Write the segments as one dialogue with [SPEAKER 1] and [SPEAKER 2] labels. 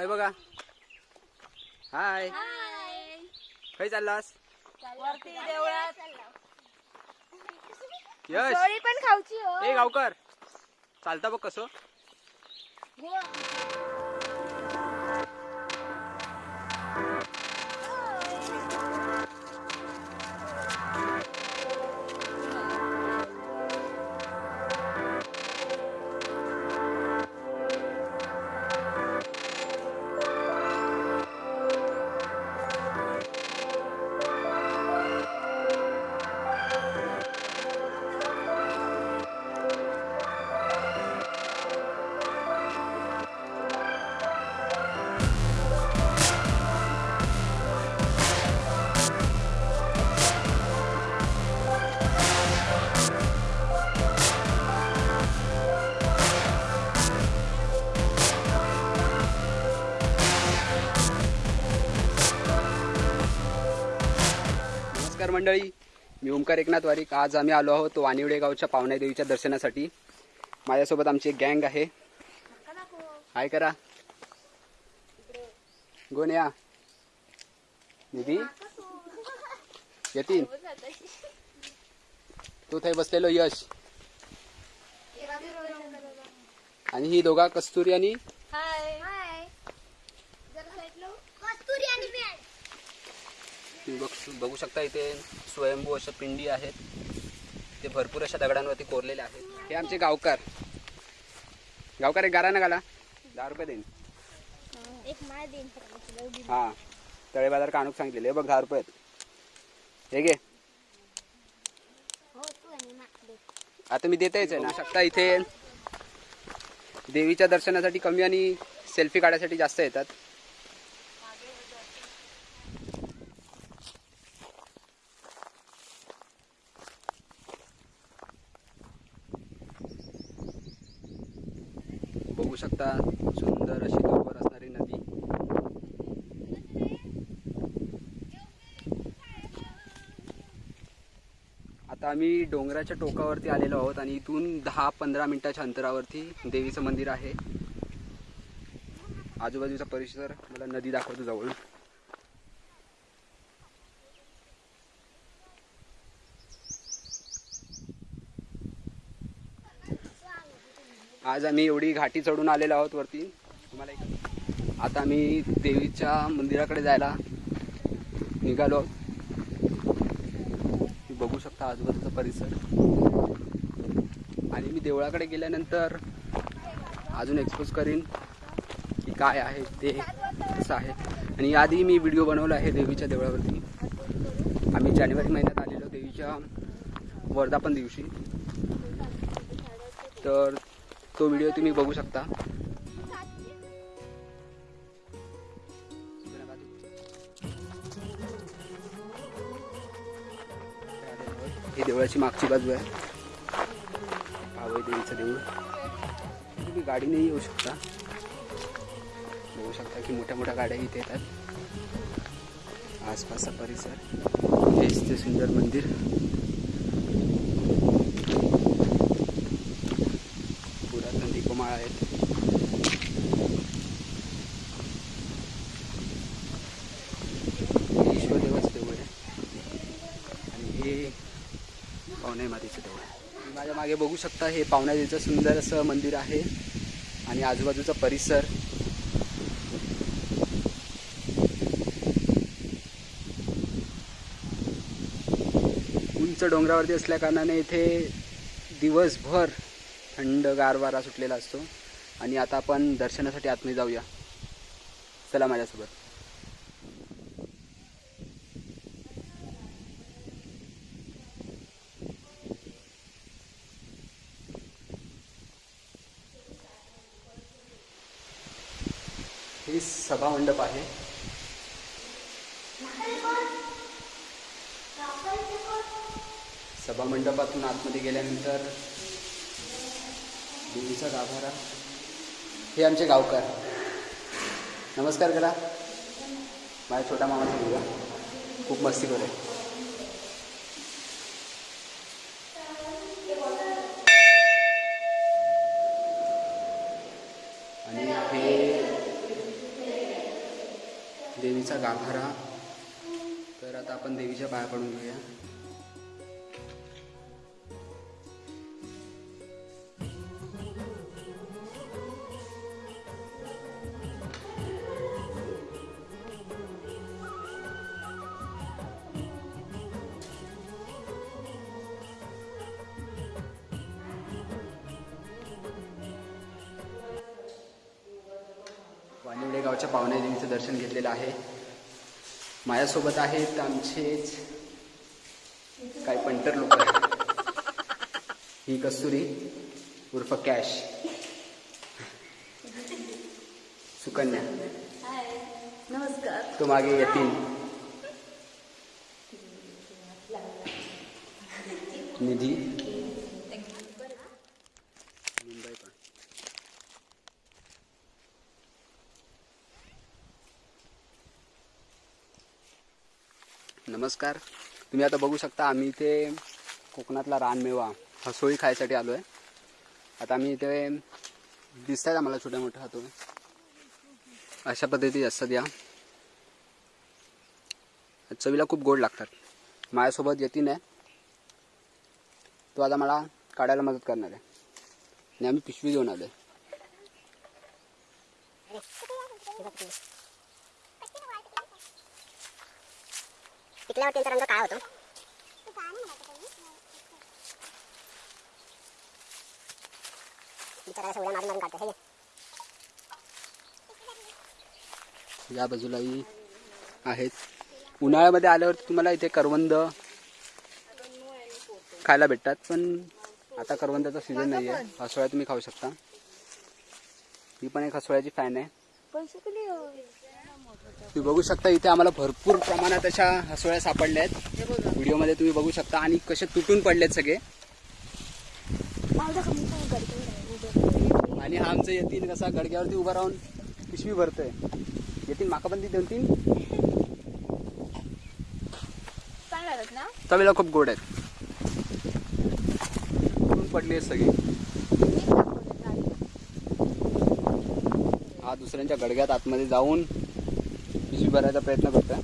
[SPEAKER 1] हे बघा. हाय खय चाललास?
[SPEAKER 2] वरती देवळात.
[SPEAKER 1] यश.
[SPEAKER 2] पण खाऊची हो.
[SPEAKER 1] ए गावकर. चालता बघ कसं. मंडळी मी ओमकार एकनाथ वारीक. आज आम्ही आलो आहोत वानिवडे गावच्या पावण्या देवीच्या दर्शनासाठी. माझ्यासोबत आमची एक गँग आहे. हाय करा. गोन या? निधी? यतीन? तू थंय बसलेलो यश. आणि ही दोघा कस्तुरी आणि?
[SPEAKER 2] हाय.
[SPEAKER 3] कस्तुरी आणि
[SPEAKER 1] तुम्ही बघ बघू शकता इथे स्वयंभू अशा पिंडी आहेत. ते भरपूर अशा दगडांवरती कोरलेले आहेत. हे आमचे गावकार. गावकार एक गारा ना गाला. दहा रुपये देईन. हा. तळे बाजार काणूक सांगितलेले हे बघ दहा रुपये. हे घे.
[SPEAKER 3] हो
[SPEAKER 1] आता मी देतायच आहे ना. शकता इथे देवीच्या दर्शनासाठी कमी आणि सेल्फी काढायसाठी जास्त येतात. बघू शकता सुंदर अशी दूरवर असणारी नदी. आता आम्ही डोंगराच्या टोकावरती आलेलो आहोत आणि इथून दहा पंधरा मिनिटाच्या अंतरावरती देवीचं मंदिर आहे. आजूबाजूचा परिसर मला नदी दाखवतो जवळ. आज आम्ही एवढी घाटी चढून आलेलो आहोत वरती. तुम्हाला आता आम्ही देवीच्या मंदिराकडे जायला निघालो. आहोत बघू शकता आजूबाजूचा परिसर. आणि मी देवळाकडे गेल्यानंतर अजून एक्सपोज करीन की काय आहे ते कसं आहे. आणि आधी मी व्हिडिओ बनवला आहे देवीच्या देवळावरती. आम्ही जानेवारी महिन्यात आलेलो देवीच्या वर्धापन दिवशी. तर तो व्हिडिओ तुम्ही बघू शकता. ही देवळाची मागची बाजू आहे. पावई देवीचं देऊळ. तुम्ही गाडीने येऊ शकता. बघू शकता की मोठ्या मोठ्या गाड्या इथे येतात. आसपासचा परिसर. हेच ते सुंदर मंदिर पुरातन दीपमाळा आहेत हे ईश्वरदेवाचं देऊळ आहे आणि हे पावणे देऊळ माझ्या मागे बघू शकता हे पावण्यादेवीचं सुंदर असं मंदिर आहे. आणि आजूबाजूचा परिसर. उंच डोंगरावरती असल्या कारणाने इथे दिवसभर थंड गार वारा सुटलेला असतो. आणि आता आपण दर्शनासाठी आतमध्ये जाऊया. चला माझ्यासोबत. सभामंडप सभा मंडप आहे. सभा मंडपातून आतमध्ये गेल्यानंतर देवीचा गाभारा. हे आमचे गावकार. नमस्कार करा. माझ्या छोटा मामाचा मुलगा. खूप मस्ती करे आणि हे देवीचा गाभारा. तर आता आपण देवीच्या पाया पडून घेऊया. गावच्या पावणे दर्शन घेतलेलं आहे. माझ्यासोबत आहेत आमचेच काय पंटर लोक ही कस्तुरी उर्फ कॅश. सुकन्या.
[SPEAKER 2] नमस्कार
[SPEAKER 1] तो मागे येतील. निधी मुंबई पण नमस्कार. तुम्ही आता बघू शकता आम्ही इथे कोकणातला रानमेवा हसोळी खायसाठी आलो आहे आता आम्ही इथे दिसत आहेत आम्हाला छोट्या मोठ्या हातो अशा पद्धती असतात या. चवीला खूप गोड लागतात. माझ्यासोबत यतीन आहे. तो आता मला काढायला मदत करणार आहे. आणि आम्ही पिशवी घेऊन आलो आहे
[SPEAKER 3] पिकल्यावर त्यांचा रंग काय होतो. बिचारा मारून मारून हे.
[SPEAKER 1] या बाजूलाही आहेत. उन्हाळ्यामध्ये आल्यावरती तुम्हाला इथे करवंद खायला भेटतात पण आता करवंदाचा सीझन नाही आहे हसोळ्या तुम्ही खाऊ शकता. ही पण एक हसोळ्याची फॅन आहे. तुम्ही बघू शकता इथे आम्हाला भरपूर प्रमाणात अशा हसोळ्या सापडल्या आहेत. व्हिडिओमध्ये तुम्ही बघू शकता आणि कसे तुटून पडलेत सगळे. आणि हा आमचं येतील कसा गडग्यावरती उभा राहून पिशवी भरतोय. येतील माकाबंदी दोन तीन.
[SPEAKER 2] चांगला आहेत ना?
[SPEAKER 1] चवीला खूप गोड आहेत. तुटून पडली सगळी. हा दुसऱ्यांच्या गडग्यात आतमध्ये जाऊन पिशवी भरायचा प्रयत्न करतोय.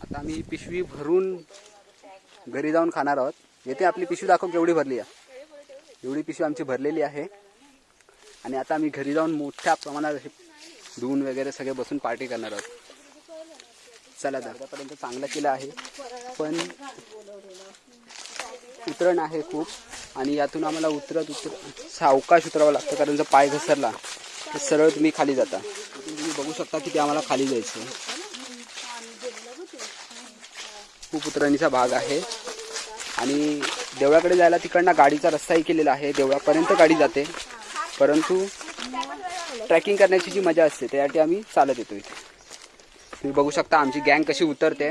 [SPEAKER 1] आता आम्ही पिशवी भरून घरी जाऊन खाणार आहोत. येथे आपली पिशवी दाखव केवढी भरली आहे. एवढी पिशवी आमची भरलेली आहे. आणि आता आम्ही घरी जाऊन मोठ्या प्रमाणात हे धुवून वगैरे सगळे बसून पार्टी करणार आहोत. चला दादापर्यंत चांगलं केलं आहे. पण उतरण आहे खूप. आणि यातून आम्हाला उतरत उतर सावकाश उतरावं लागतं कारण जर पाय घसरला तर सरळ तुम्ही खाली जाता. तुम्ही बघू शकता की ते आम्हाला खाली जायचं खूप उतरणीचा भाग आहे. आणि देवळाकडे जायला तिकडनं गाडीचा रस्ताही केलेला आहे. देवळापर्यंत गाडी जाते. परंतु ट्रॅकिंग करण्याची जी मजा असते त्यासाठी आम्ही चालत येतो इथे. तुम्ही बघू शकता आमची गँग कशी उतरते.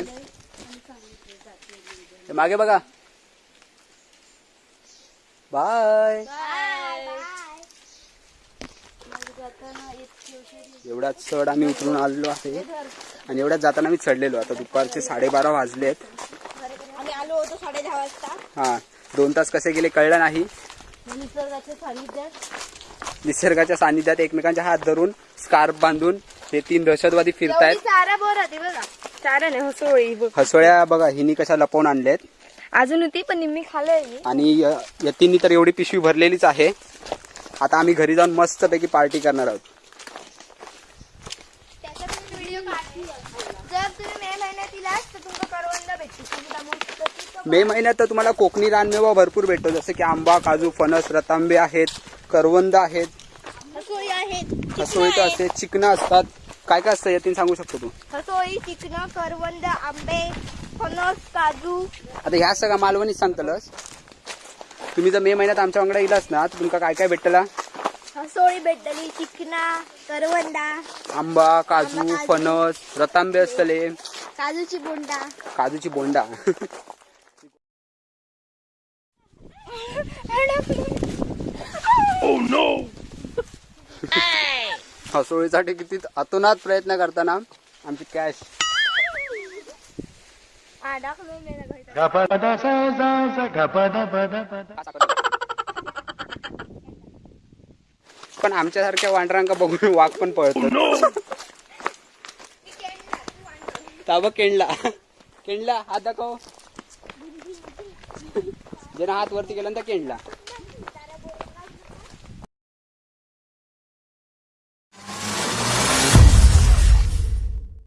[SPEAKER 1] ते मागे बघा. बाय. एवढ्यात चढ आम्ही उतरून आलेलो आहे. आणि एवढ्यात जाताना आम्ही चढलेलो. आता दुपारचे साडेबारा वाजलेत.
[SPEAKER 2] आम्ही आलो होतो साडे दहा वाजता.
[SPEAKER 1] हा. दोन तास कसे गेले कळलं नाही.
[SPEAKER 2] निसर्गाच्या सानिध्यात.
[SPEAKER 1] एकमेकांच्या हात धरून स्कार्फ बांधून हे तीन दहशतवादी फिरतायत. हसोळ्या बघा हिनी कशा लपवून आणल्यात
[SPEAKER 2] अजून होती पण निम्मी मी
[SPEAKER 1] आणि य- यतींनी तर एवढी पिशवी भरलेलीच आहे. आता आम्ही घरी जाऊन मस्तपैकी पार्टी करणार आहोत
[SPEAKER 2] व्हिडिओ जर तुम्ही मे महिन्यात इलास तर तुमका करवंद भेटते
[SPEAKER 1] मे महिन्यात तर तुम्हाला कोकणी रानमेवा भरपूर भेटतो जसं की आंबा काजू फणस रतांबे आहेत करवंद आहेत.
[SPEAKER 2] हसोळी आहेत
[SPEAKER 1] हसोळी तर असते चिकनं असतात. काय काय असतं यतीन सांगू शकतो तू?
[SPEAKER 2] हसोळी चिकन करवंद आंबे फणस काजू.
[SPEAKER 1] आता ह्या सगळ्या मालवणीच सांगतलस. तुम्ही जर मे महिन्यात आमच्या वांगडा इलास ना तर तुमका काय काय भेटला?
[SPEAKER 2] हसोळी भेटली चिकना करवंदा.
[SPEAKER 1] आंबा काजू. फणस रतांबे असतले.
[SPEAKER 2] काजूची बोंडा.
[SPEAKER 1] काजूची बोंडा. हसोळीसाठी किती अतोनात प्रयत्न करताना आमची कॅश
[SPEAKER 2] हा.
[SPEAKER 1] पण आमच्यासारख्या वांढरांका बघून वाघ पण पळतो ताबा केंडला. केंडला हात दाखव. ज्यानं हात वरती केला ना केंडला.